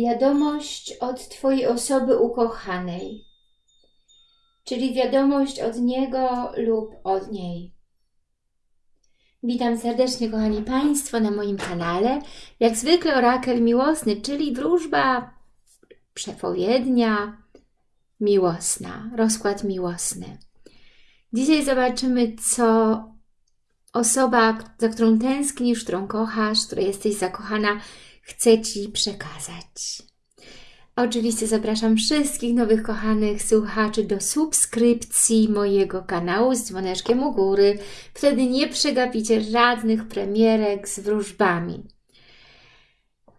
wiadomość od Twojej osoby ukochanej, czyli wiadomość od niego lub od niej. Witam serdecznie, kochani Państwo, na moim kanale. Jak zwykle orakel miłosny, czyli wróżba przepowiednia miłosna, rozkład miłosny. Dzisiaj zobaczymy, co osoba, za którą tęsknisz, którą kochasz, której jesteś zakochana, chce Ci przekazać. Oczywiście zapraszam wszystkich nowych kochanych słuchaczy do subskrypcji mojego kanału z dzwoneczkiem u góry. Wtedy nie przegapicie żadnych premierek z wróżbami.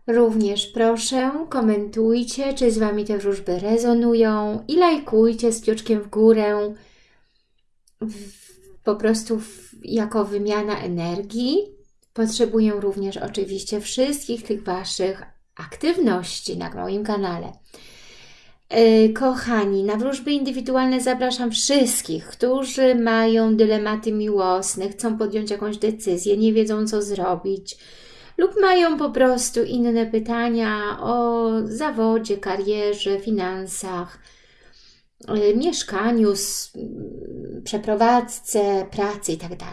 Również proszę, komentujcie, czy z Wami te wróżby rezonują i lajkujcie z kciuczkiem w górę w, po prostu w, jako wymiana energii. Potrzebuję również oczywiście wszystkich tych Waszych aktywności na moim kanale. E, kochani, na wróżby indywidualne zapraszam wszystkich, którzy mają dylematy miłosne, chcą podjąć jakąś decyzję, nie wiedzą co zrobić lub mają po prostu inne pytania o zawodzie, karierze, finansach, e, mieszkaniu, przeprowadzce, pracy itd.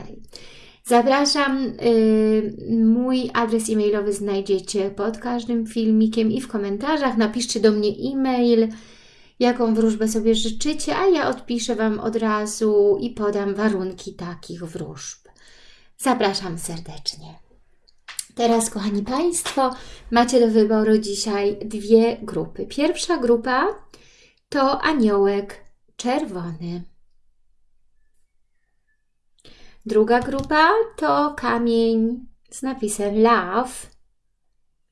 Zapraszam, y, mój adres e-mailowy znajdziecie pod każdym filmikiem i w komentarzach. Napiszcie do mnie e-mail, jaką wróżbę sobie życzycie, a ja odpiszę Wam od razu i podam warunki takich wróżb. Zapraszam serdecznie. Teraz, kochani Państwo, macie do wyboru dzisiaj dwie grupy. Pierwsza grupa to aniołek czerwony. Druga grupa to kamień z napisem love,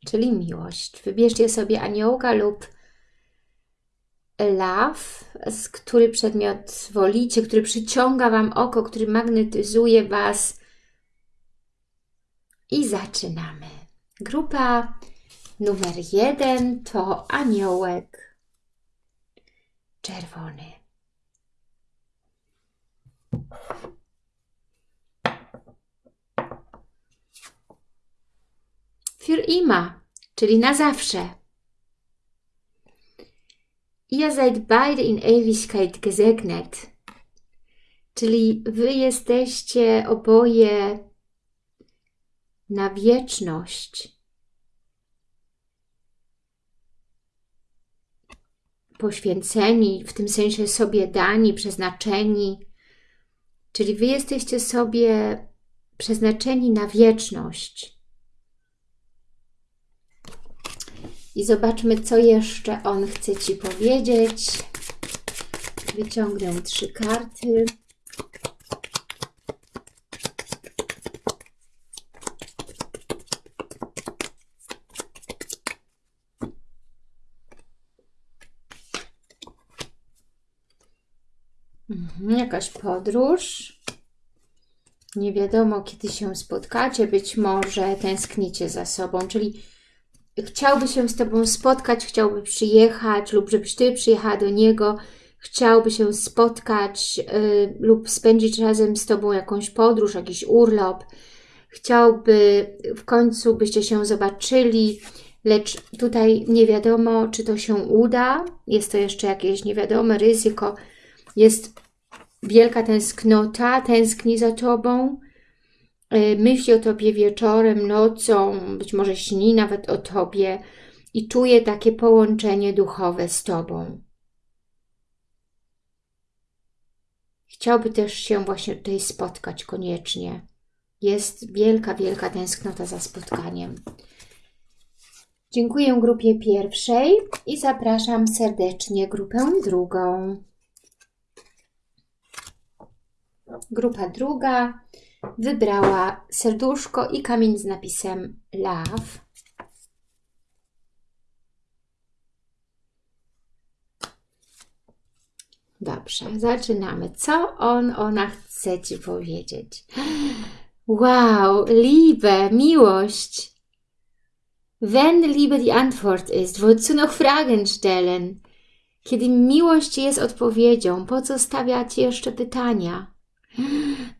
czyli miłość. Wybierzcie sobie aniołka lub love, z który przedmiot wolicie, który przyciąga Wam oko, który magnetyzuje Was. I zaczynamy. Grupa numer jeden to aniołek czerwony. Für immer, czyli na zawsze. Ihr seid beide in Ewigkeit gesegnet, czyli wy jesteście oboje na wieczność. Poświęceni, w tym sensie sobie dani, przeznaczeni, czyli wy jesteście sobie przeznaczeni na wieczność. I zobaczmy, co jeszcze on chce Ci powiedzieć. Wyciągnę trzy karty. Mhm, jakaś podróż. Nie wiadomo, kiedy się spotkacie. Być może tęsknicie za sobą, czyli chciałby się z Tobą spotkać, chciałby przyjechać lub żebyś Ty przyjechała do niego, chciałby się spotkać y, lub spędzić razem z Tobą jakąś podróż, jakiś urlop, chciałby w końcu byście się zobaczyli, lecz tutaj nie wiadomo, czy to się uda, jest to jeszcze jakieś niewiadome ryzyko, jest wielka tęsknota, tęskni za Tobą, myśli o Tobie wieczorem, nocą, być może śni nawet o Tobie i czuje takie połączenie duchowe z Tobą. Chciałby też się właśnie tutaj spotkać koniecznie. Jest wielka, wielka tęsknota za spotkaniem. Dziękuję grupie pierwszej i zapraszam serdecznie grupę drugą. Grupa druga wybrała serduszko i kamień z napisem Love. Dobrze, zaczynamy. Co on, ona chce Ci powiedzieć? Wow, Liebe, Miłość. Wenn Liebe die Antwort ist, wozu noch Fragen stellen? Kiedy miłość jest odpowiedzią, po co stawiać jeszcze pytania?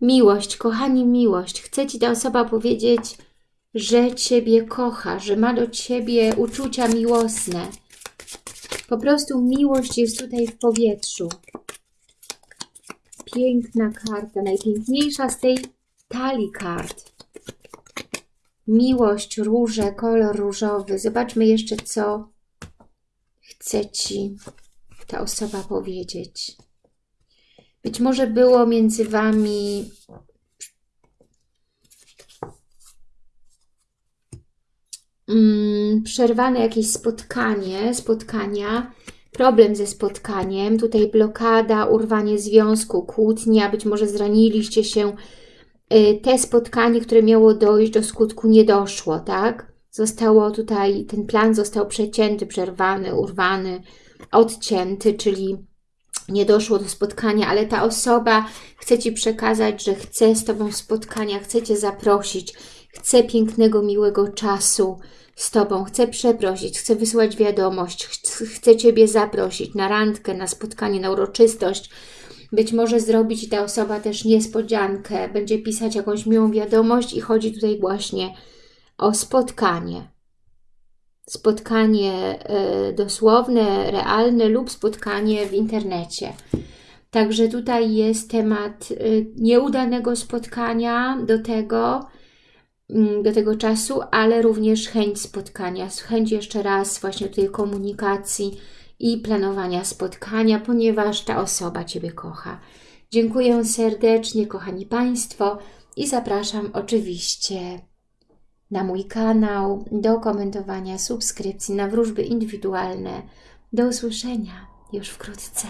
Miłość, kochani, miłość. Chce Ci ta osoba powiedzieć, że Ciebie kocha, że ma do Ciebie uczucia miłosne. Po prostu miłość jest tutaj w powietrzu. Piękna karta, najpiękniejsza z tej talii kart. Miłość, róże, kolor różowy. Zobaczmy jeszcze, co chce Ci ta osoba powiedzieć. Być może było między Wami mm, przerwane jakieś spotkanie, spotkania, problem ze spotkaniem, tutaj blokada, urwanie związku, kłótnia, być może zraniliście się, Y, te spotkanie, które miało dojść do skutku, nie doszło, tak? Zostało tutaj, ten plan został przecięty, przerwany, urwany, odcięty, czyli nie doszło do spotkania, ale ta osoba chce Ci przekazać, że chce z Tobą spotkania, chce Cię zaprosić, chce pięknego, miłego czasu z Tobą, chce przeprosić, chce wysłać wiadomość, chce Ciebie zaprosić na randkę, na spotkanie, na uroczystość, być może zrobić ta osoba też niespodziankę, będzie pisać jakąś miłą wiadomość i chodzi tutaj właśnie o spotkanie. Spotkanie y, dosłowne, realne lub spotkanie w internecie. Także tutaj jest temat y, nieudanego spotkania do tego, y, do tego czasu, ale również chęć spotkania, chęć jeszcze raz właśnie tej komunikacji, i planowania spotkania, ponieważ ta osoba Ciebie kocha. Dziękuję serdecznie, kochani Państwo i zapraszam oczywiście na mój kanał, do komentowania, subskrypcji, na wróżby indywidualne. Do usłyszenia już wkrótce.